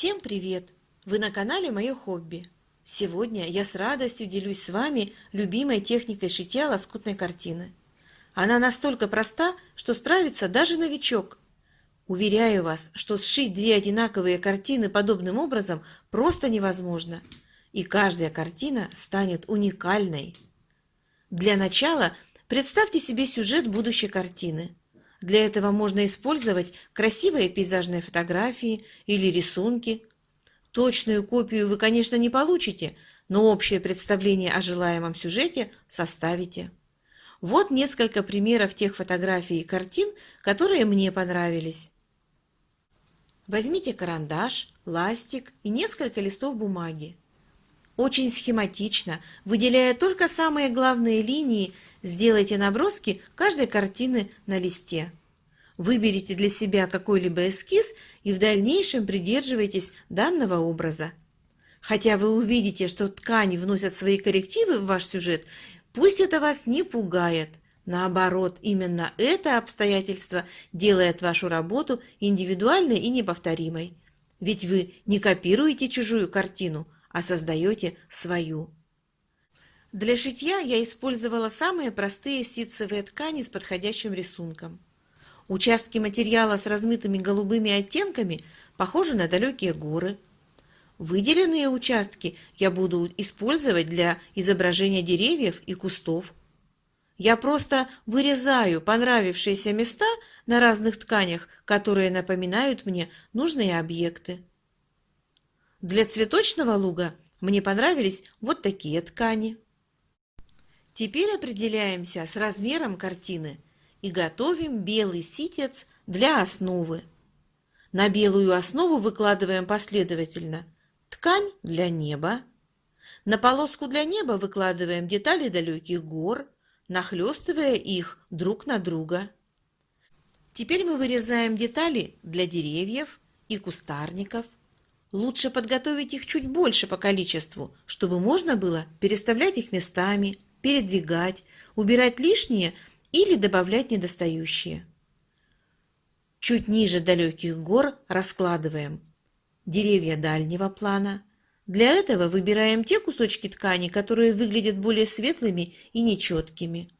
Всем привет! Вы на канале Мое хобби. Сегодня я с радостью делюсь с вами любимой техникой шитья лоскутной картины. Она настолько проста, что справится даже новичок. Уверяю вас, что сшить две одинаковые картины подобным образом просто невозможно. И каждая картина станет уникальной. Для начала представьте себе сюжет будущей картины – для этого можно использовать красивые пейзажные фотографии или рисунки. Точную копию вы, конечно, не получите, но общее представление о желаемом сюжете составите. Вот несколько примеров тех фотографий и картин, которые мне понравились. Возьмите карандаш, ластик и несколько листов бумаги. Очень схематично, выделяя только самые главные линии, сделайте наброски каждой картины на листе. Выберите для себя какой-либо эскиз и в дальнейшем придерживайтесь данного образа. Хотя вы увидите, что ткани вносят свои коррективы в ваш сюжет, пусть это вас не пугает. Наоборот, именно это обстоятельство делает вашу работу индивидуальной и неповторимой. Ведь вы не копируете чужую картину – а создаете свою. Для шитья я использовала самые простые ситцевые ткани с подходящим рисунком. Участки материала с размытыми голубыми оттенками похожи на далекие горы. Выделенные участки я буду использовать для изображения деревьев и кустов. Я просто вырезаю понравившиеся места на разных тканях, которые напоминают мне нужные объекты. Для цветочного луга мне понравились вот такие ткани. Теперь определяемся с размером картины и готовим белый ситец для основы. На белую основу выкладываем последовательно ткань для неба. На полоску для неба выкладываем детали далеких гор, нахлестывая их друг на друга. Теперь мы вырезаем детали для деревьев и кустарников – Лучше подготовить их чуть больше по количеству, чтобы можно было переставлять их местами, передвигать, убирать лишнее или добавлять недостающие. Чуть ниже далеких гор раскладываем деревья дальнего плана. Для этого выбираем те кусочки ткани, которые выглядят более светлыми и нечеткими.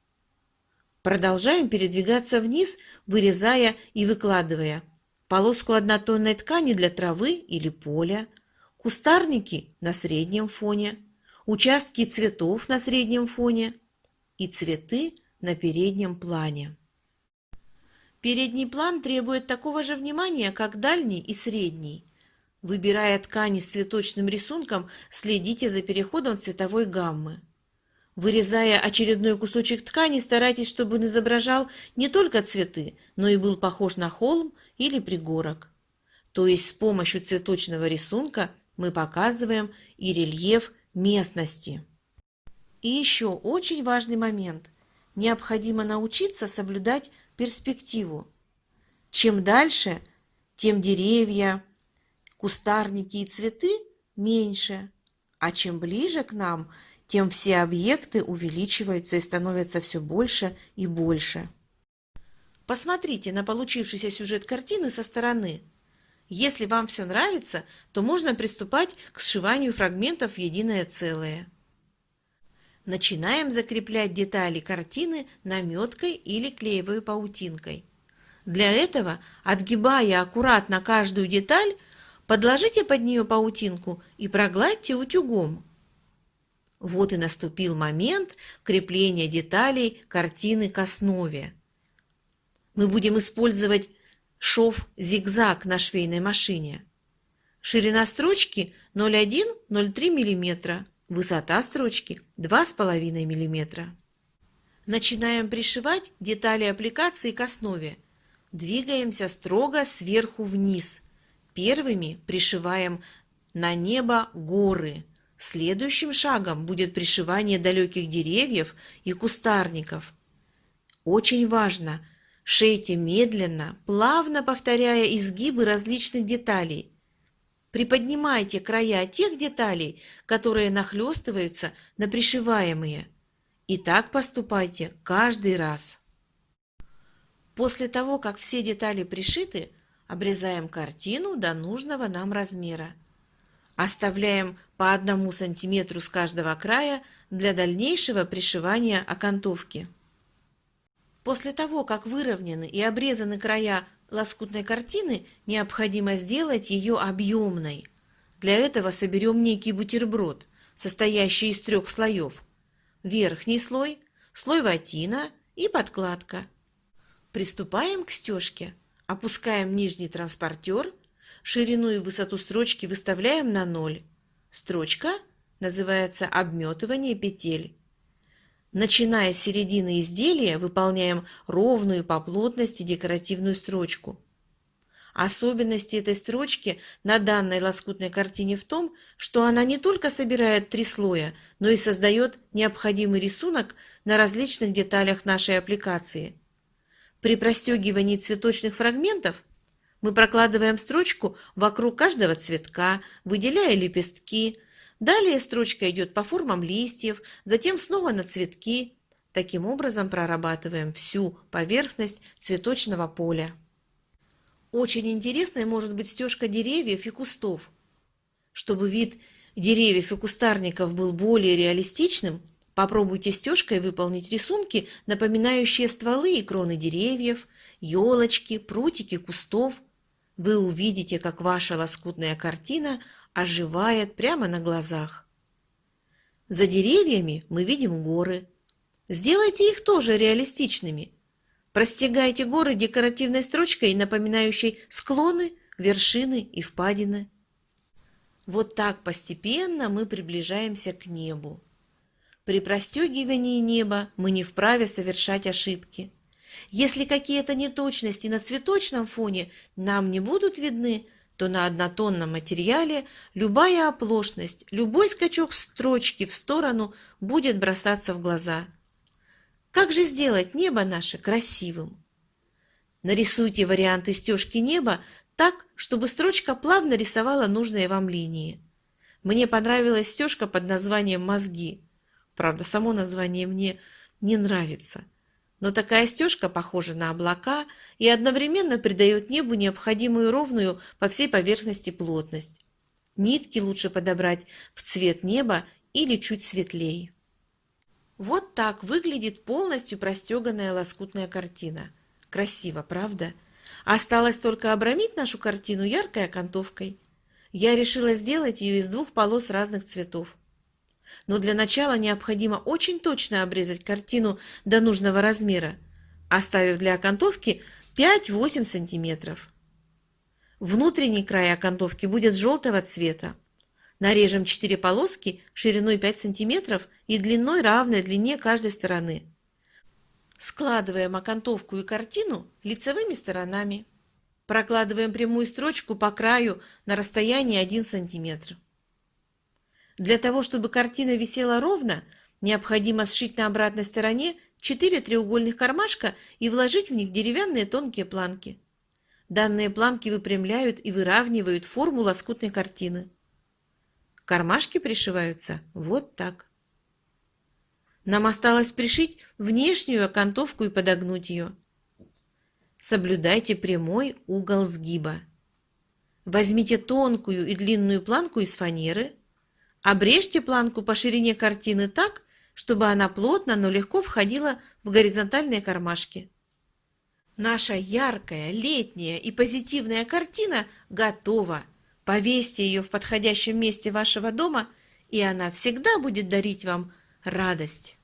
Продолжаем передвигаться вниз, вырезая и выкладывая полоску однотонной ткани для травы или поля, кустарники на среднем фоне, участки цветов на среднем фоне и цветы на переднем плане. Передний план требует такого же внимания, как дальний и средний. Выбирая ткани с цветочным рисунком, следите за переходом цветовой гаммы. Вырезая очередной кусочек ткани, старайтесь, чтобы он изображал не только цветы, но и был похож на холм или пригорок. То есть с помощью цветочного рисунка мы показываем и рельеф местности. И еще очень важный момент. Необходимо научиться соблюдать перспективу. Чем дальше, тем деревья, кустарники и цветы меньше, а чем ближе к нам, тем все объекты увеличиваются и становятся все больше и больше. Посмотрите на получившийся сюжет картины со стороны. Если вам все нравится, то можно приступать к сшиванию фрагментов в единое целое. Начинаем закреплять детали картины наметкой или клеевой паутинкой. Для этого, отгибая аккуратно каждую деталь, подложите под нее паутинку и прогладьте утюгом. Вот и наступил момент крепления деталей картины к основе мы будем использовать шов зигзаг на швейной машине. Ширина строчки 0,1-0,3 мм, высота строчки 2,5 мм. Начинаем пришивать детали аппликации к основе. Двигаемся строго сверху вниз. Первыми пришиваем на небо горы. Следующим шагом будет пришивание далеких деревьев и кустарников. Очень важно Шейте медленно, плавно повторяя изгибы различных деталей. Приподнимайте края тех деталей, которые нахлестываются на пришиваемые. И так поступайте каждый раз. После того, как все детали пришиты, Обрезаем картину до нужного нам размера. Оставляем по одному сантиметру с каждого края для дальнейшего пришивания окантовки. После того, как выровнены и обрезаны края лоскутной картины, необходимо сделать ее объемной. Для этого соберем некий бутерброд, состоящий из трех слоев. Верхний слой, слой ватина и подкладка. Приступаем к стежке. Опускаем нижний транспортер, ширину и высоту строчки выставляем на ноль. Строчка называется обметывание петель. Начиная с середины изделия, выполняем ровную по плотности декоративную строчку. Особенности этой строчки на данной лоскутной картине в том, что она не только собирает три слоя, но и создает необходимый рисунок на различных деталях нашей аппликации. При простегивании цветочных фрагментов мы прокладываем строчку вокруг каждого цветка, выделяя лепестки, Далее строчка идет по формам листьев, затем снова на цветки. Таким образом прорабатываем всю поверхность цветочного поля. Очень интересной может быть стежка деревьев и кустов. Чтобы вид деревьев и кустарников был более реалистичным, попробуйте стежкой выполнить рисунки, напоминающие стволы и кроны деревьев, елочки, прутики кустов. Вы увидите, как ваша лоскутная картина оживает прямо на глазах. За деревьями мы видим горы. Сделайте их тоже реалистичными. Простегайте горы декоративной строчкой, напоминающей склоны, вершины и впадины. Вот так постепенно мы приближаемся к небу. При простегивании неба мы не вправе совершать ошибки. Если какие-то неточности на цветочном фоне нам не будут видны, то на однотонном материале любая оплошность, любой скачок строчки в сторону будет бросаться в глаза. Как же сделать небо наше красивым? Нарисуйте варианты стежки неба так, чтобы строчка плавно рисовала нужные вам линии. Мне понравилась стежка под названием «Мозги». Правда, само название мне не нравится но такая стежка похожа на облака и одновременно придает небу необходимую ровную по всей поверхности плотность. Нитки лучше подобрать в цвет неба или чуть светлее. Вот так выглядит полностью простеганная лоскутная картина. Красиво, правда? Осталось только обрамить нашу картину яркой окантовкой. Я решила сделать ее из двух полос разных цветов но для начала необходимо очень точно обрезать картину до нужного размера, оставив для окантовки 5-8 см. Внутренний край окантовки будет желтого цвета. Нарежем 4 полоски шириной 5 см и длиной равной длине каждой стороны. Складываем окантовку и картину лицевыми сторонами. Прокладываем прямую строчку по краю на расстоянии 1 см. Для того, чтобы картина висела ровно, необходимо сшить на обратной стороне 4 треугольных кармашка и вложить в них деревянные тонкие планки. Данные планки выпрямляют и выравнивают форму лоскутной картины. Кармашки пришиваются вот так. Нам осталось пришить внешнюю окантовку и подогнуть ее. Соблюдайте прямой угол сгиба. Возьмите тонкую и длинную планку из фанеры – Обрежьте планку по ширине картины так, чтобы она плотно, но легко входила в горизонтальные кармашки. Наша яркая, летняя и позитивная картина готова. Повесьте ее в подходящем месте вашего дома, и она всегда будет дарить вам радость.